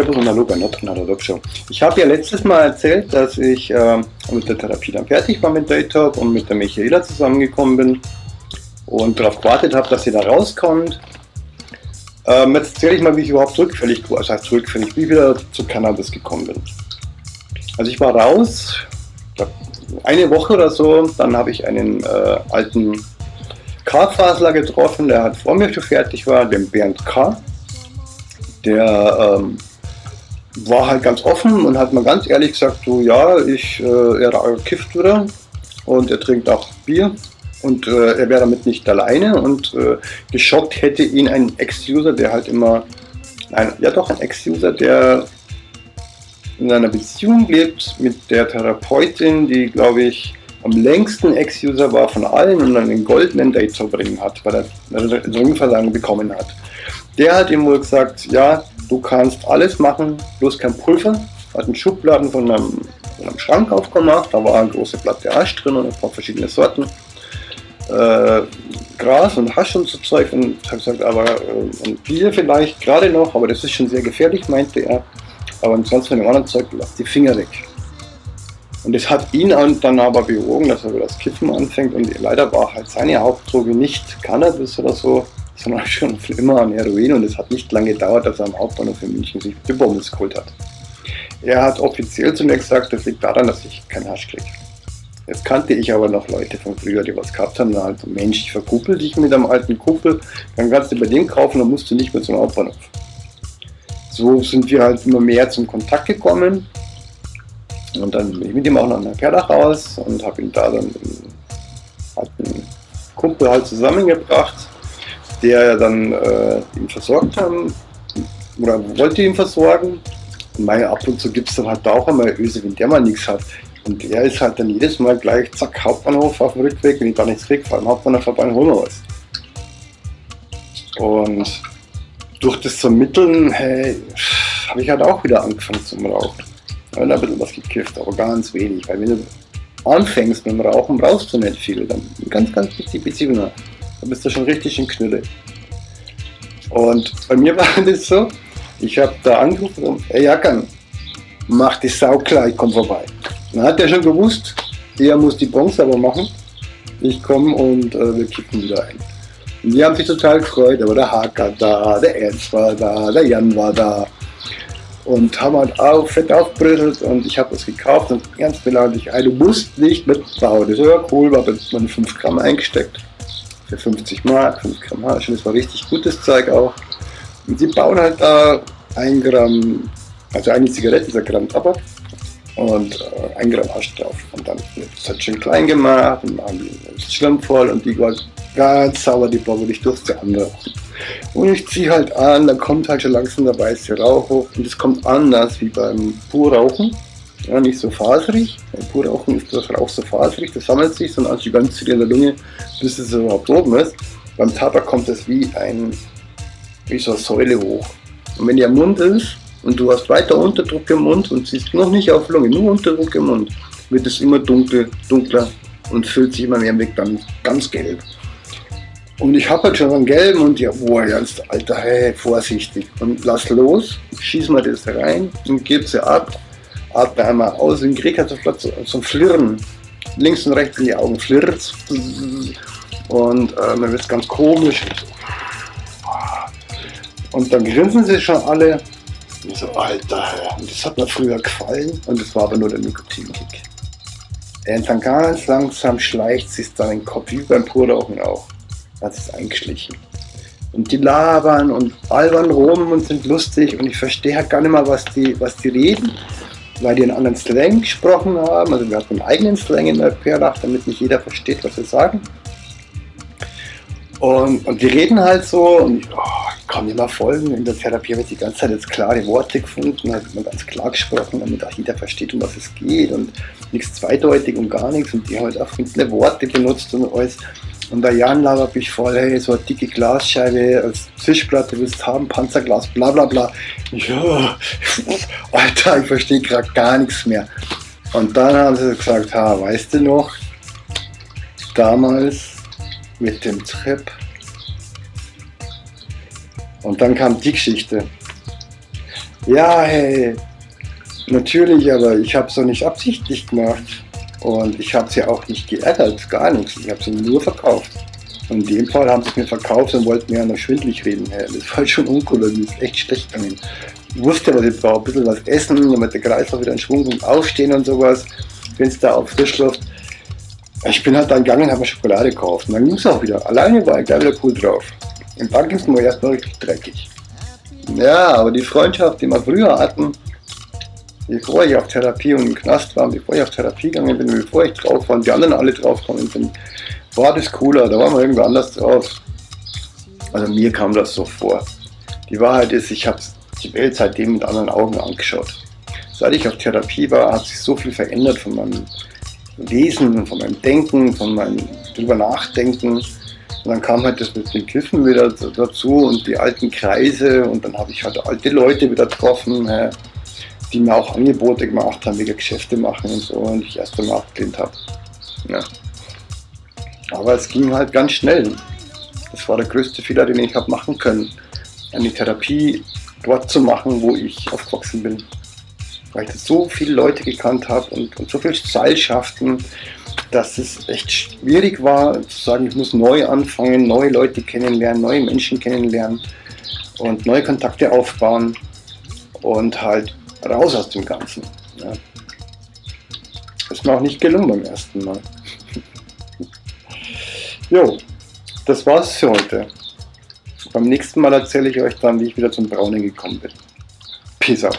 Servus und Hallo bei Show. Ich habe ja letztes Mal erzählt, dass ich äh, mit der Therapie dann fertig war mit Daytop und mit der Michaela zusammengekommen bin und darauf gewartet habe, dass sie da rauskommt. Ähm, jetzt erzähle ich mal, wie ich überhaupt rückfällig, das heißt rückfällig, wie ich wieder zu Cannabis gekommen bin. Also ich war raus, eine Woche oder so, dann habe ich einen äh, alten K-Fasler getroffen, der hat vor mir schon fertig war, den Bernd K der ähm, war halt ganz offen und hat mal ganz ehrlich gesagt, so ja, ich, äh, er kifft wieder und er trinkt auch Bier und äh, er wäre damit nicht alleine und äh, geschockt hätte ihn ein Ex-User, der halt immer, nein, ja doch ein Ex-User, der in einer Beziehung lebt mit der Therapeutin, die glaube ich am längsten Ex-User war von allen und den goldenen Date zu bringen hat, weil er Ringversagen bekommen hat. Der hat ihm wohl gesagt, ja, du kannst alles machen, bloß kein Pulver. Hat einen Schubladen von einem, von einem Schrank aufgemacht, da war eine große Platte Hasch drin und ein paar verschiedene Sorten. Äh, Gras und Hasch und so Zeug und hat gesagt, aber äh, und Bier vielleicht gerade noch, aber das ist schon sehr gefährlich, meinte er. Aber ansonsten von dem anderen Zeug lass die Finger weg. Und das hat ihn dann aber bewogen, dass er über das Kiffen anfängt und leider war halt seine Hauptdroge nicht Cannabis oder so, sondern schon immer an Heroin und es hat nicht lange gedauert, dass er am Hauptbahnhof in München sich Bibombes geholt hat. Er hat offiziell zu mir gesagt, das liegt daran, dass ich keinen Hasch kriege. Jetzt kannte ich aber noch Leute von früher, die was gehabt haben, halt, Mensch, ich verkuppel dich mit einem alten Kumpel, dann kannst du bei dem kaufen, dann musst du nicht mehr zum Hauptbahnhof. So sind wir halt immer mehr zum Kontakt gekommen und dann bin ich mit ihm auch nach Perdach raus und habe ihn da dann mit einem alten Kumpel halt zusammengebracht der dann äh, ihn versorgt haben oder wollte ihn versorgen. Und meine, ab und zu gibt es dann halt auch einmal Öse, wenn der mal nichts hat. Und der ist halt dann jedes Mal gleich, zack, Hauptbahnhof auf dem Rückweg, wenn ich da nichts kriege, vor allem Hauptbahnhof vorbei, holen wir was. Und durch das Vermitteln, hey, habe ich halt auch wieder angefangen zum Rauchen. Ja, ein bisschen was gekifft, aber ganz wenig, weil wenn du anfängst mit dem Rauchen, brauchst du nicht viel. Dann ganz, ganz wichtig, Beziehungen. Da bist du schon richtig in Knülle. Und bei mir war das so, ich habe da angerufen und, ey Jackern, mach die Sau klar, ich komme vorbei. Dann hat er schon gewusst, er muss die Bronze aber machen. Ich komme und äh, wir kippen wieder ein. Und die haben sich total gefreut, aber der Haker da, der Ernst war da, der Jan war da. Und haben halt auch fett aufgebröselt und ich habe das gekauft und ganz beleidigt, du musst nicht mitbauen. Das ist ja cool, war man 5 Gramm eingesteckt für 50 Mark, 5 Gramm. Und das war richtig gutes Zeug auch. Und sie bauen halt da ein Gramm, also eine Zigarette ist ein Gramm Tabak und äh, ein Gramm Hasch drauf. Und dann wird es halt schön klein gemacht und machen die Schlimm voll und die war ganz sauer, die Bombe, ich durfte anrauchen. Und ich ziehe halt an, dann kommt halt schon langsam der weiße Rauch hoch und es kommt anders wie beim Purrauchen ja, nicht so faserig. Bei Purrauchen ist das Rauch so faserig, das sammelt sich, sondern also die ganze in der Lunge, bis es überhaupt oben ist. Beim Tabak kommt es wie ein, wie so eine Säule hoch. Und wenn der Mund ist und du hast weiter Unterdruck im Mund und siehst noch nicht auf Lunge, nur Unterdruck im Mund, wird es immer dunkel, dunkler und füllt sich immer mehr mit dann ganz gelb. Und ich habe halt schon einen gelben und ja, boah, ganz alter, hey, vorsichtig. Und lass los, schieß mal das rein und gib sie ab atme einmal aus und krieg halt sofort so, so ein Flirren. Links und rechts in die Augen flirrt. Und äh, man wird ganz komisch. Und dann grinsen sie schon alle. Und so, Alter, das hat mir früher gefallen. Und das war aber nur der Nikotinkick. Und dann ganz langsam schleicht sich dann den Kopf, wie beim Purrauchen auch. Hat es eingeschlichen. Und die labern und albern rum und sind lustig und ich verstehe halt gar nicht mal, was die, was die reden weil die einen anderen Slang gesprochen haben. Also wir hatten einen eigenen Slang in der Perlach, damit nicht jeder versteht, was wir sagen. Und, und die reden halt so und oh, ich kann mehr folgen. In der Therapie wird die ganze Zeit jetzt klare Worte gefunden, hat man ganz klar gesprochen, damit auch jeder versteht, um was es geht und nichts zweideutig und gar nichts. Und die halt auch viele Worte benutzt und alles. Und der Jan labert mich voll, hey, so eine dicke Glasscheibe als Tischplatte willst haben, Panzerglas, bla bla bla. Ja, Alter, ich verstehe gerade gar nichts mehr. Und dann haben sie gesagt, ha, weißt du noch, damals mit dem Trip. Und dann kam die Geschichte. Ja, hey, natürlich, aber ich habe es doch nicht absichtlich gemacht. Und ich habe sie auch nicht geärgert, gar nichts. Ich habe sie nur verkauft. Und in dem Fall haben sie es mir verkauft und wollten mir ja noch schwindlig reden. Hey, das war schon uncool, mir ist echt schlecht gegangen. Ich wusste, was ich brauche, ein bisschen was essen, damit der Kreislauf wieder in Schwung kommt, aufstehen und sowas, wenn es da auf Frischluft. Ich bin halt dann gegangen und habe mir Schokolade gekauft. Und dann ging es auch wieder. Alleine war ich gleich wieder cool drauf. Im ging es mir erstmal richtig dreckig. Ja, aber die Freundschaft, die wir früher hatten, bevor ich auf Therapie und im Knast war, bevor ich auf Therapie gegangen bin, bevor ich drauf war und die anderen alle drauf gekommen sind, war das cooler, da waren wir irgendwie anders drauf. Also mir kam das so vor. Die Wahrheit ist, ich habe die Welt seitdem mit anderen Augen angeschaut. Seit ich auf Therapie war, hat sich so viel verändert von meinem Wesen, von meinem Denken, von meinem drüber Nachdenken. Und dann kam halt das mit den Kiffen wieder dazu und die alten Kreise und dann habe ich halt alte Leute wieder getroffen, die mir auch Angebote gemacht haben, wegen Geschäfte machen und so und ich erst einmal abgelehnt habe. Ja. Aber es ging halt ganz schnell. Das war der größte Fehler, den ich habe machen können. Eine Therapie dort zu machen, wo ich aufgewachsen bin. Weil ich so viele Leute gekannt habe und, und so viele Seilschaften, dass es echt schwierig war zu sagen, ich muss neu anfangen, neue Leute kennenlernen, neue Menschen kennenlernen und neue Kontakte aufbauen und halt raus aus dem Ganzen. Ja. Ist mir auch nicht gelungen beim ersten Mal. jo, das war's für heute. Beim nächsten Mal erzähle ich euch dann, wie ich wieder zum Browning gekommen bin. Peace out.